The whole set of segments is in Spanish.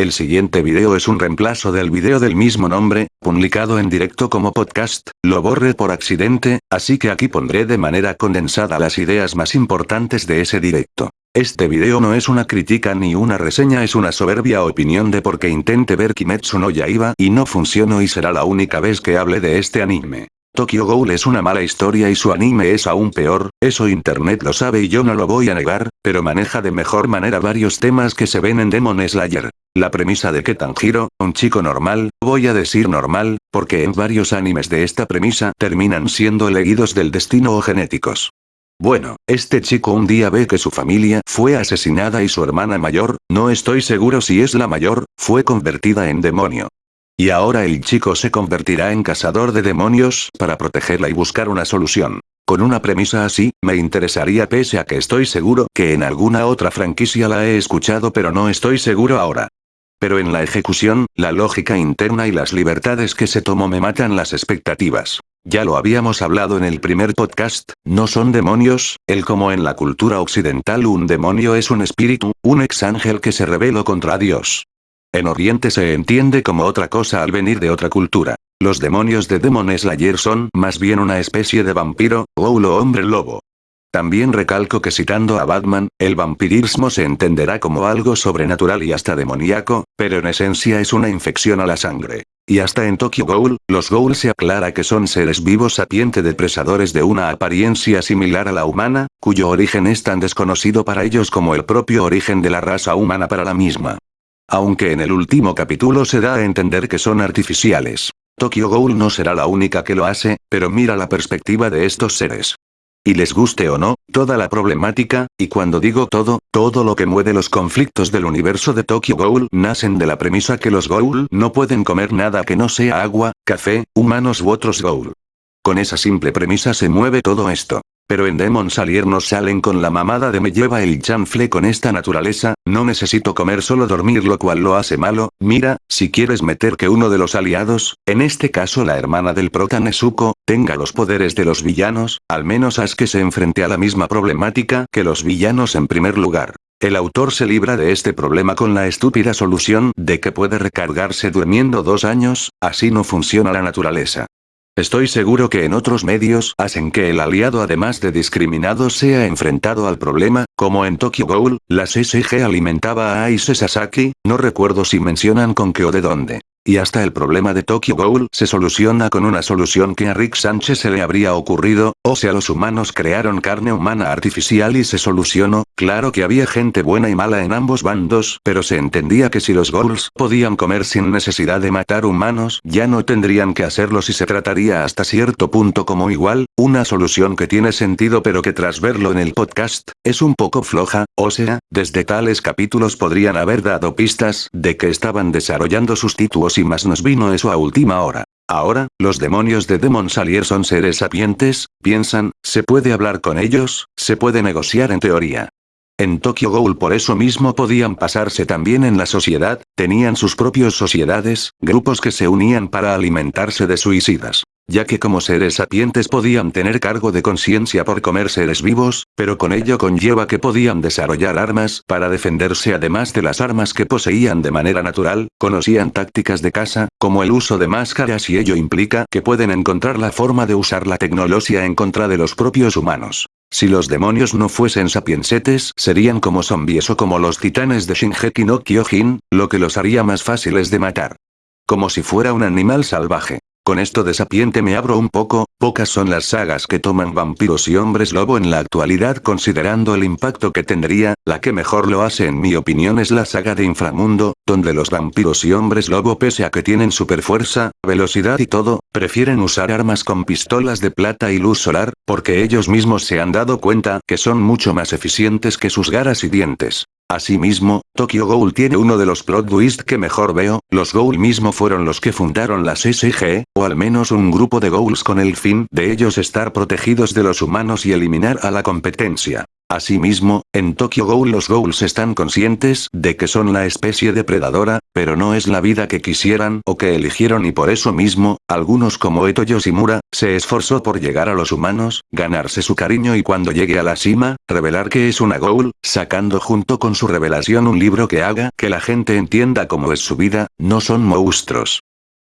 El siguiente video es un reemplazo del video del mismo nombre, publicado en directo como podcast, lo borré por accidente, así que aquí pondré de manera condensada las ideas más importantes de ese directo. Este video no es una crítica ni una reseña es una soberbia opinión de porque intente ver Kimetsu no Yaiba y no funcionó y será la única vez que hable de este anime. Tokyo Ghoul es una mala historia y su anime es aún peor, eso internet lo sabe y yo no lo voy a negar, pero maneja de mejor manera varios temas que se ven en Demon Slayer. La premisa de que Tanjiro, un chico normal, voy a decir normal, porque en varios animes de esta premisa terminan siendo elegidos del destino o genéticos. Bueno, este chico un día ve que su familia fue asesinada y su hermana mayor, no estoy seguro si es la mayor, fue convertida en demonio. Y ahora el chico se convertirá en cazador de demonios para protegerla y buscar una solución. Con una premisa así, me interesaría pese a que estoy seguro que en alguna otra franquicia la he escuchado pero no estoy seguro ahora. Pero en la ejecución, la lógica interna y las libertades que se tomó me matan las expectativas. Ya lo habíamos hablado en el primer podcast, no son demonios, el como en la cultura occidental un demonio es un espíritu, un ex ángel que se rebeló contra Dios. En Oriente se entiende como otra cosa al venir de otra cultura. Los demonios de Demon Slayer son más bien una especie de vampiro, o hombre lobo. También recalco que citando a Batman, el vampirismo se entenderá como algo sobrenatural y hasta demoníaco, pero en esencia es una infección a la sangre. Y hasta en Tokyo Ghoul, los Ghoul se aclara que son seres vivos sapiente depresadores de una apariencia similar a la humana, cuyo origen es tan desconocido para ellos como el propio origen de la raza humana para la misma. Aunque en el último capítulo se da a entender que son artificiales. Tokyo Ghoul no será la única que lo hace, pero mira la perspectiva de estos seres. Y les guste o no, toda la problemática, y cuando digo todo, todo lo que mueve los conflictos del universo de Tokyo Ghoul nacen de la premisa que los Ghoul no pueden comer nada que no sea agua, café, humanos u otros Ghoul. Con esa simple premisa se mueve todo esto. Pero en Demon Salier nos salen con la mamada de me lleva el chanfle con esta naturaleza, no necesito comer solo dormir lo cual lo hace malo, mira, si quieres meter que uno de los aliados, en este caso la hermana del prota Nezuko, tenga los poderes de los villanos, al menos haz que se enfrente a la misma problemática que los villanos en primer lugar. El autor se libra de este problema con la estúpida solución de que puede recargarse durmiendo dos años, así no funciona la naturaleza. Estoy seguro que en otros medios hacen que el aliado además de discriminado sea enfrentado al problema, como en Tokyo Ghoul, la CCG alimentaba a Aise Sasaki, no recuerdo si mencionan con qué o de dónde. Y hasta el problema de Tokyo Ghoul se soluciona con una solución que a Rick Sánchez se le habría ocurrido, o sea los humanos crearon carne humana artificial y se solucionó, claro que había gente buena y mala en ambos bandos, pero se entendía que si los Ghouls podían comer sin necesidad de matar humanos, ya no tendrían que hacerlo si se trataría hasta cierto punto como igual, una solución que tiene sentido pero que tras verlo en el podcast, es un poco floja, o sea, desde tales capítulos podrían haber dado pistas de que estaban desarrollando sus títulos y más nos vino eso a última hora. Ahora, los demonios de Demon Salier son seres sapientes, piensan, se puede hablar con ellos, se puede negociar en teoría. En Tokyo Ghoul por eso mismo podían pasarse también en la sociedad, tenían sus propios sociedades, grupos que se unían para alimentarse de suicidas ya que como seres sapientes podían tener cargo de conciencia por comer seres vivos, pero con ello conlleva que podían desarrollar armas para defenderse además de las armas que poseían de manera natural, conocían tácticas de caza, como el uso de máscaras y ello implica que pueden encontrar la forma de usar la tecnología en contra de los propios humanos. Si los demonios no fuesen sapiensetes serían como zombies o como los titanes de Shinjeki no Kyojin, lo que los haría más fáciles de matar. Como si fuera un animal salvaje. Con esto de sapiente me abro un poco, pocas son las sagas que toman vampiros y hombres lobo en la actualidad considerando el impacto que tendría, la que mejor lo hace en mi opinión es la saga de Inframundo, donde los vampiros y hombres lobo pese a que tienen super fuerza, velocidad y todo, prefieren usar armas con pistolas de plata y luz solar, porque ellos mismos se han dado cuenta que son mucho más eficientes que sus garas y dientes. Asimismo, Tokyo Ghoul tiene uno de los plot twists que mejor veo, los Ghoul mismo fueron los que fundaron la SSG, o al menos un grupo de Ghouls con el fin de ellos estar protegidos de los humanos y eliminar a la competencia. Asimismo, en Tokyo Ghoul los Ghouls están conscientes de que son la especie depredadora, pero no es la vida que quisieran o que eligieron y por eso mismo, algunos como Eto Yoshimura, se esforzó por llegar a los humanos, ganarse su cariño y cuando llegue a la cima, revelar que es una Ghoul, sacando junto con su revelación un libro que haga que la gente entienda cómo es su vida, no son monstruos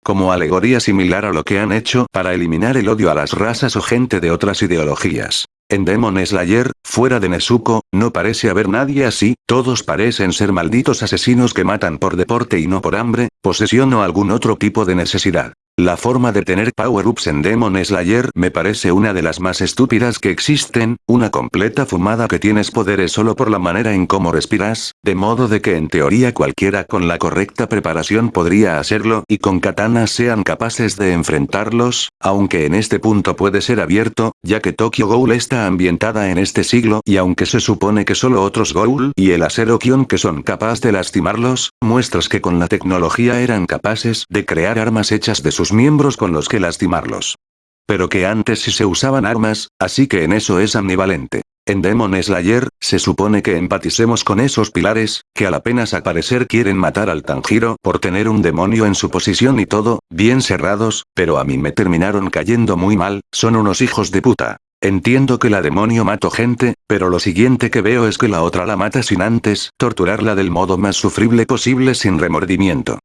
como alegoría similar a lo que han hecho para eliminar el odio a las razas o gente de otras ideologías. En Demon Slayer, fuera de Nezuko, no parece haber nadie así, todos parecen ser malditos asesinos que matan por deporte y no por hambre, posesión o algún otro tipo de necesidad. La forma de tener power-ups en Demon Slayer me parece una de las más estúpidas que existen, una completa fumada que tienes poderes solo por la manera en cómo respiras, de modo de que en teoría cualquiera con la correcta preparación podría hacerlo y con katanas sean capaces de enfrentarlos, aunque en este punto puede ser abierto, ya que Tokyo Ghoul está ambientada en este siglo y aunque se supone que solo otros Ghoul y el acero Kion que son capaces de lastimarlos, muestras que con la tecnología eran capaces de crear armas hechas de su miembros con los que lastimarlos. Pero que antes sí se usaban armas, así que en eso es ambivalente. En Demon Slayer, se supone que empaticemos con esos pilares, que al apenas aparecer quieren matar al Tanjiro por tener un demonio en su posición y todo, bien cerrados, pero a mí me terminaron cayendo muy mal, son unos hijos de puta. Entiendo que la demonio mató gente, pero lo siguiente que veo es que la otra la mata sin antes torturarla del modo más sufrible posible sin remordimiento.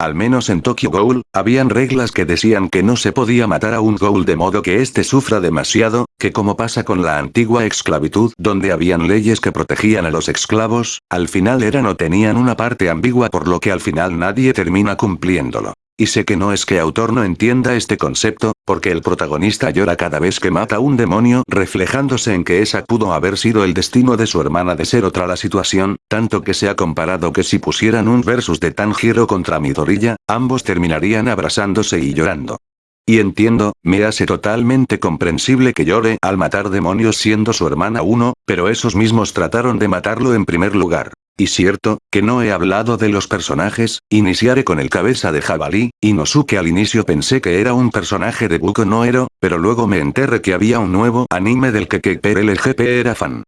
Al menos en Tokyo Ghoul, habían reglas que decían que no se podía matar a un Ghoul de modo que éste sufra demasiado, que como pasa con la antigua esclavitud donde habían leyes que protegían a los esclavos, al final eran o tenían una parte ambigua por lo que al final nadie termina cumpliéndolo. Y sé que no es que autor no entienda este concepto, porque el protagonista llora cada vez que mata un demonio reflejándose en que esa pudo haber sido el destino de su hermana de ser otra la situación, tanto que se ha comparado que si pusieran un versus de Tanjiro contra Midoriya, ambos terminarían abrazándose y llorando. Y entiendo, me hace totalmente comprensible que llore al matar demonios siendo su hermana uno, pero esos mismos trataron de matarlo en primer lugar. Y cierto, que no he hablado de los personajes, iniciaré con el cabeza de jabalí, Inosuke al inicio pensé que era un personaje de Buko no Ero, pero luego me enteré que había un nuevo anime del que el LGP era fan.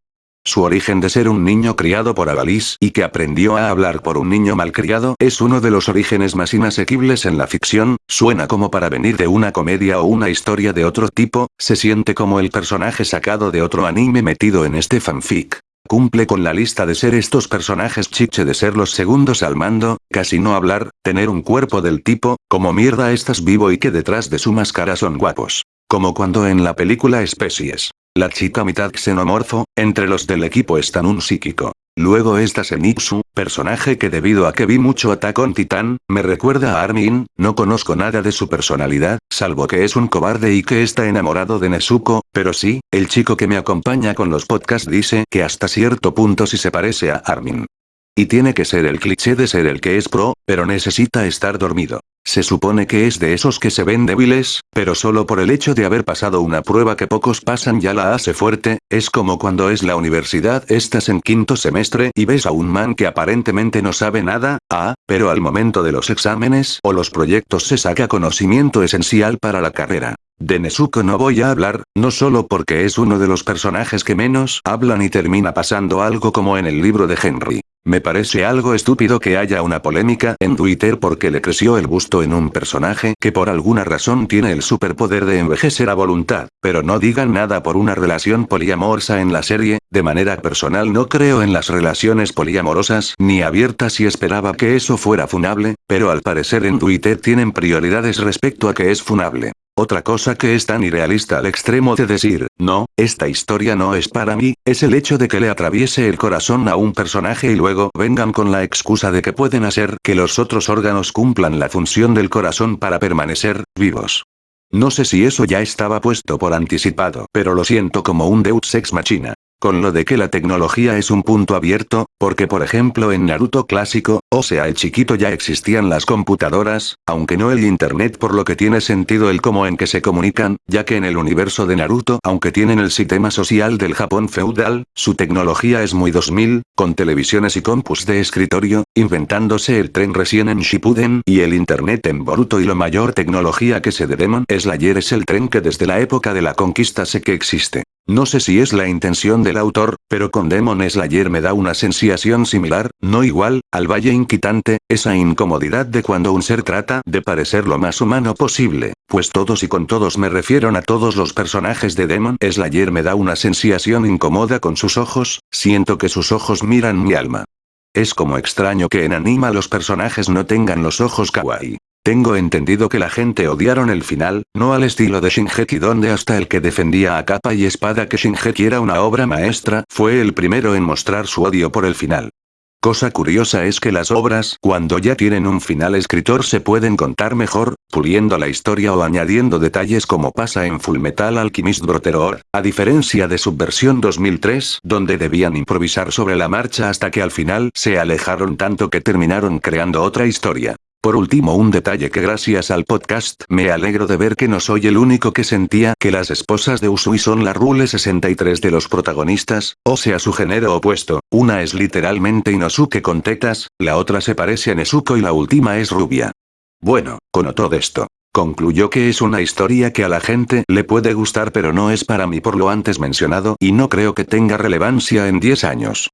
Su origen de ser un niño criado por Avalis y que aprendió a hablar por un niño malcriado es uno de los orígenes más inasequibles en la ficción, suena como para venir de una comedia o una historia de otro tipo, se siente como el personaje sacado de otro anime metido en este fanfic. Cumple con la lista de ser estos personajes chiche de ser los segundos al mando, casi no hablar, tener un cuerpo del tipo, como mierda estás vivo y que detrás de su máscara son guapos. Como cuando en la película Especies. La chica mitad xenomorfo, entre los del equipo están un psíquico. Luego está Zenitsu, personaje que debido a que vi mucho Attack on Titan, me recuerda a Armin, no conozco nada de su personalidad, salvo que es un cobarde y que está enamorado de Nezuko, pero sí, el chico que me acompaña con los podcasts dice que hasta cierto punto sí se parece a Armin. Y tiene que ser el cliché de ser el que es pro, pero necesita estar dormido. Se supone que es de esos que se ven débiles, pero solo por el hecho de haber pasado una prueba que pocos pasan ya la hace fuerte, es como cuando es la universidad estás en quinto semestre y ves a un man que aparentemente no sabe nada, ah, pero al momento de los exámenes o los proyectos se saca conocimiento esencial para la carrera. De Nezuko no voy a hablar, no solo porque es uno de los personajes que menos hablan y termina pasando algo como en el libro de Henry. Me parece algo estúpido que haya una polémica en Twitter porque le creció el gusto en un personaje que por alguna razón tiene el superpoder de envejecer a voluntad, pero no digan nada por una relación poliamorosa en la serie, de manera personal no creo en las relaciones poliamorosas ni abiertas y esperaba que eso fuera funable, pero al parecer en Twitter tienen prioridades respecto a que es funable. Otra cosa que es tan irrealista al extremo de decir, no, esta historia no es para mí, es el hecho de que le atraviese el corazón a un personaje y luego vengan con la excusa de que pueden hacer que los otros órganos cumplan la función del corazón para permanecer vivos. No sé si eso ya estaba puesto por anticipado, pero lo siento como un Deus Ex Machina. Con lo de que la tecnología es un punto abierto, porque por ejemplo en Naruto clásico, o sea el chiquito ya existían las computadoras, aunque no el internet por lo que tiene sentido el cómo en que se comunican, ya que en el universo de Naruto aunque tienen el sistema social del Japón feudal, su tecnología es muy 2000, con televisiones y compus de escritorio, inventándose el tren recién en Shippuden y el internet en Boruto y lo mayor tecnología que se de Demon Slayer es el tren que desde la época de la conquista sé que existe. No sé si es la intención del autor, pero con Demon Slayer me da una sensación similar, no igual, al Valle Inquitante, esa incomodidad de cuando un ser trata de parecer lo más humano posible, pues todos y con todos me refiero a todos los personajes de Demon Slayer me da una sensación incómoda con sus ojos, siento que sus ojos miran mi alma. Es como extraño que en anima los personajes no tengan los ojos kawaii. Tengo entendido que la gente odiaron el final, no al estilo de Shingeki donde hasta el que defendía a capa y espada que Shingeki era una obra maestra fue el primero en mostrar su odio por el final. Cosa curiosa es que las obras, cuando ya tienen un final escritor se pueden contar mejor, puliendo la historia o añadiendo detalles como pasa en Fullmetal Alchemist Brotherhood, a diferencia de Subversión 2003, donde debían improvisar sobre la marcha hasta que al final se alejaron tanto que terminaron creando otra historia. Por último un detalle que gracias al podcast me alegro de ver que no soy el único que sentía que las esposas de Usui son la Rule 63 de los protagonistas, o sea su género opuesto, una es literalmente Inosuke con tetas, la otra se parece a Nezuko y la última es rubia. Bueno, con todo esto. Concluyó que es una historia que a la gente le puede gustar pero no es para mí por lo antes mencionado y no creo que tenga relevancia en 10 años.